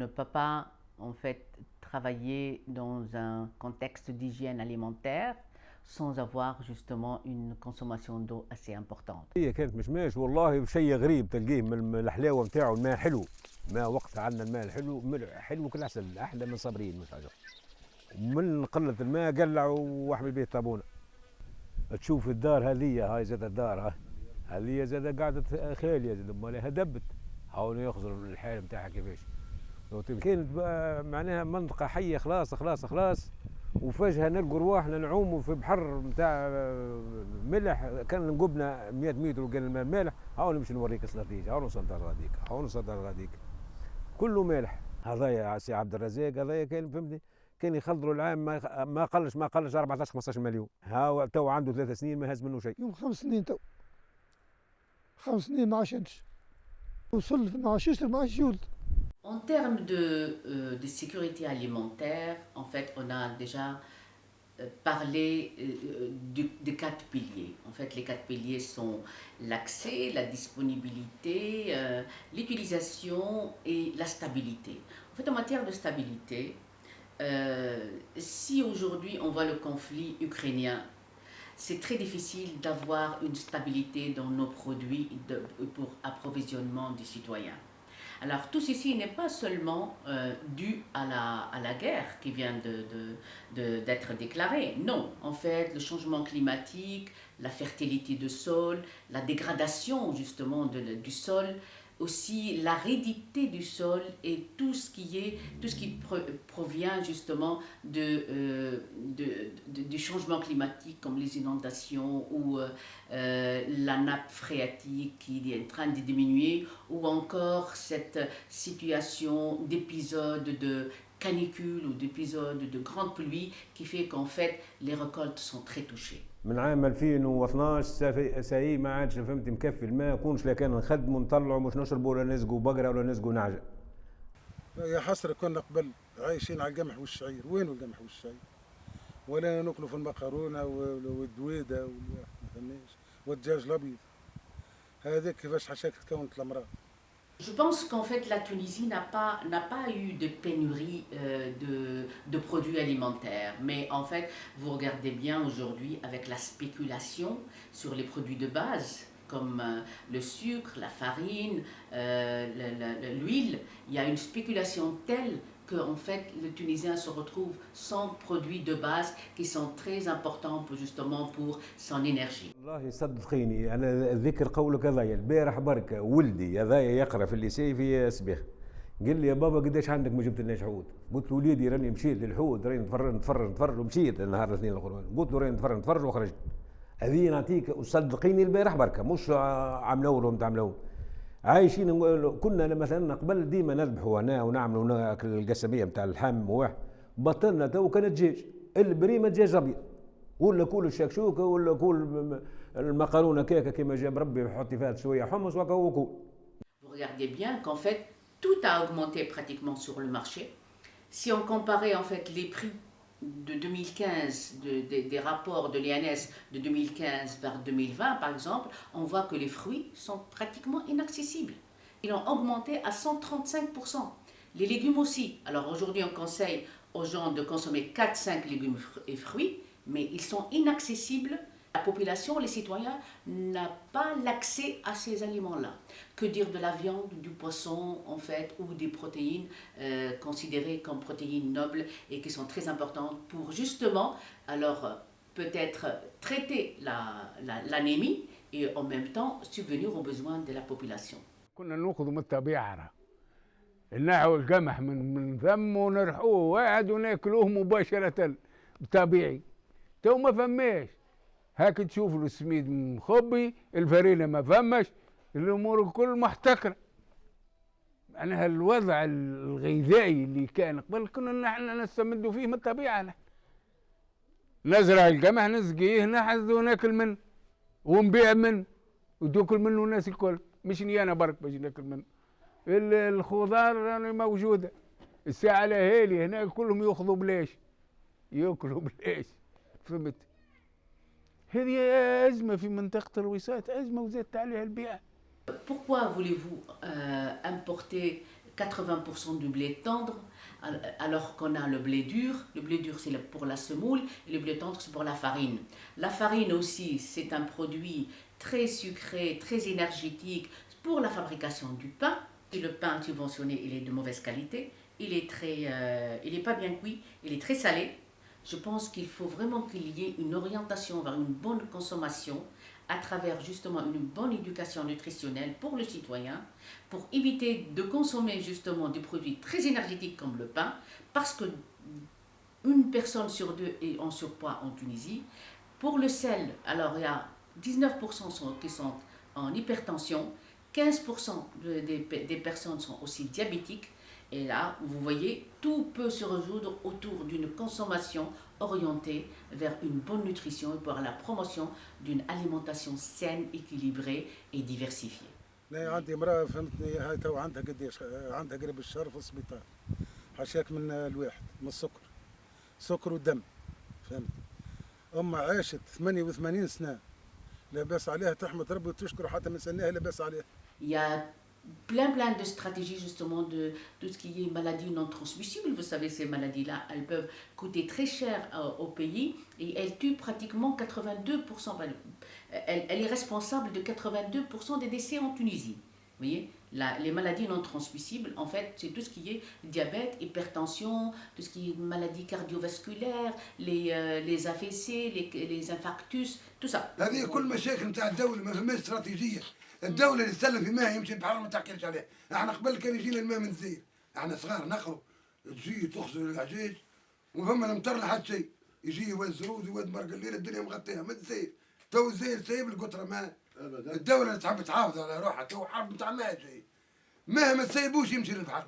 ne peut pas en fait travailler dans un contexte d'hygiène alimentaire sans avoir justement une consommation d'eau assez importante. هي كانت مشماش والله شيء غريب تلقيه من الحلاوة نتاعو الماء حلو. ماء وقتها عندنا الماء الحلو حلو كل عسل أحلى من صابرين مش حاجة من قلة الماء قلعوا واحمل بيه طابونة. تشوف الدار هذه هاي زاد الدار هاي هذه زاد قعدت خالية زاد مالها دبت. حاولوا يخزروا الحال نتاعها كيفاش. كانت معناها منطقة حية خلاص خلاص خلاص. وفجأة نلقوا رواحنا نعوموا في بحر نتاع ملح. كان نقبنا 100 متر وكان الماء مالح. هاو نمشي نوريك النتيجه هاو نوصل غاديك هاو نوصل غاديك كله مالح. هذايا سي عبد الرزاق هذايا كان فهمتني؟ كان يخلطوا العام ما ما قلش ما قلش 14 15 مليون. ها تو عنده ثلاث سنين ما هز منه شيء. يوم خمس سنين تو. خمس سنين ما عشنش وصل ما عشش ما عشش ولد En termes de, euh, de sécurité alimentaire, en fait, on a déjà euh, parlé euh, des quatre piliers. En fait, les quatre piliers sont l'accès, la disponibilité, l'utilisation et la stabilité. En fait, en matière de stabilité, si aujourd'hui on voit le conflit ukrainien, c'est très difficile d'avoir une stabilité dans nos produits pour approvisionnement des citoyens. Alors tout ceci n'est pas seulement euh, dû à la, à la guerre qui vient d'être déclarée. Non, en fait, le changement climatique, la fertilité du sol, la dégradation justement du sol, aussi l'aridité du sol et tout ce qui est tout ce qui pro, provient justement de, euh, de, du changement climatique comme les inondations ou euh, la nappe phréatique qui est en train de diminuer ou encore cette situation d'épisodes de canicule ou d'épisodes de grandes pluies qui fait qu'en fait les récoltes sont très touchées. من عام 2012 ساي ما عادش فهمت مكفي الماء كونش لا كان نخدموا نطلعوا مش نشربوا ولا نسقوا بقرة ولا نسقوا نعجة. يا حسرة كنا قبل عايشين على القمح والشعير وين القمح والشعير؟ ولا ناكلوا في المقارونه والدويدة ما فهمناش والدجاج الأبيض هذاك كيفاش حشاك تكونت الأمراض. Je pense qu'en fait la Tunisie n'a pas, pas eu de pénurie euh, de, de, produits alimentaires. Mais en fait, vous regardez bien aujourd'hui avec la spéculation sur les produits de base, comme euh, le sucre, la farine, euh, l'huile, il y a une spéculation telle qu'en fait le Tunisien se retrouve sans produits de base qui sont très importants pour, justement pour son énergie. والله صدقيني أنا ذكر قولك هذايا البارح بركة ولدي هذايا يقرأ في الليسي في سبيخ قال لي يا بابا قداش عندك؟ ما جبت لناش حوت قلت له وليدي راني مشيت للحوت راني نتفرج نتفرج نتفرج ومشيت النهار الاثنين الأخرين. قلت له راني نتفرج نتفرج وخرجت. هذه نعطيك وصدقيني البارح بركة مش عام الأول ومتاع الأول عايشين كنا مثلا قبل ديما نذبحوا هنا ونعملوا القسمية نتاع اللحم واحد بطلنا تو كان دجاج البريمه دجاج أبيض. ولا كل الشكشوكة ولا كل المقارونه كيكة كما جاب ربي يحط فيها شوية حمص وكل Vous regardez bien qu'en fait tout a augmenté pratiquement sur le marché. Si on comparait en fait les prix de 2015, de, de, des rapports de l'INS de 2015 vers 2020 par exemple, on voit que les fruits sont pratiquement inaccessibles. Ils ont augmenté à 135%. Les légumes aussi. Alors aujourd'hui on conseille aux gens de consommer 4-5 légumes et fruits, mais ils sont inaccessibles La population, les citoyens, n'ont pas l'accès à ces aliments-là. Que dire de la viande, du poisson, en fait, ou des protéines euh, considérées comme protéines nobles et qui sont très importantes pour justement, alors, peut-être traiter l'anémie la, la, et en même temps subvenir aux besoins de la population. كنا ناخذ من الطبيعة نحو القمح من من فم ونرحوه واحد وناكلوه مباشرة طبيعي تو ما فماش هاك تشوف السميد مخبي الفرينه ما فماش الأمور الكل محتكرة. معناها الوضع الغذائي اللي كان قبل كنا نحن نستمد فيه من الطبيعة. نحن نزرع القمح نسقيه نحذ وناكل منه ونبيع منه وتاكل منه الناس الكل. مش أنا برك باش ناكل منه. الخضار راني موجودة. الساعة الاهالي هنا كلهم يأخذوا بلاش يأكلوا بلاش فهمت؟ هذه أزمة في منطقة الوساط أزمة وزادت عليها البيئة Pourquoi voulez-vous euh, importer 80% du blé tendre, alors qu'on a le blé dur. Le blé dur, c'est pour la semoule, et le blé tendre, c'est pour la farine. La farine aussi, c'est un produit très sucré, très énergétique pour la fabrication du pain. Et le pain subventionné, il est de mauvaise qualité. Il est très, euh, il n'est pas bien cuit, il est très salé. Je pense qu'il faut vraiment qu'il y ait une orientation vers une bonne consommation à travers justement une bonne éducation nutritionnelle pour le citoyen, pour éviter de consommer justement des produits très énergétiques comme le pain, parce que une personne sur deux est en surpoids en Tunisie. Pour le sel, alors il y a 19% sont, qui sont en hypertension, 15% des, des personnes sont aussi diabétiques, et là, vous voyez, tout peut se résoudre autour d'une consommation orientée vers une bonne nutrition et pour la promotion d'une alimentation saine, équilibrée et diversifiée. لا عندي امرأة فهمتني هاي تو عندها قديش عندها قريب الشهر في السبيطار حاشاك من الواحد من السكر سكر ودم فهمت أمها عاشت 88 سنة لاباس عليها تحمد ربي وتشكر حتى من سنها لاباس عليها Il y a plein plein de stratégies justement de tout ce qui est maladies non transmissibles. Vous savez, ces maladies-là, elles peuvent coûter très cher euh, au pays et elles tuent pratiquement 82%. ben, Elle, elle est responsable de 82% des décès en Tunisie. Vous voyez La- les maladies non transmissibles, en fait, c'est tout ce qui est diabète, hypertension, tout ce qui est maladies cardiovasculaires, les, euh, les AVC, les, les infarctus, tout ça. هذه كل مشاكل نتاع الدولة ما فماش استراتيجية الدولة اللي تسلم في ماء يمشي البحر ما تحكيش عليه احنا قبل كان يجينا الماء من زير احنا صغار نقروا تجي تخزن العجاج وفما المطر لحد شيء يجي واد زرود واد مرق الليل الدنيا مغطيها من زير تو الزير سايب القطرة ماء الدولة تحب تحافظ على روحها تو حرب نتاع مهما تسيبوش يمشي للبحر.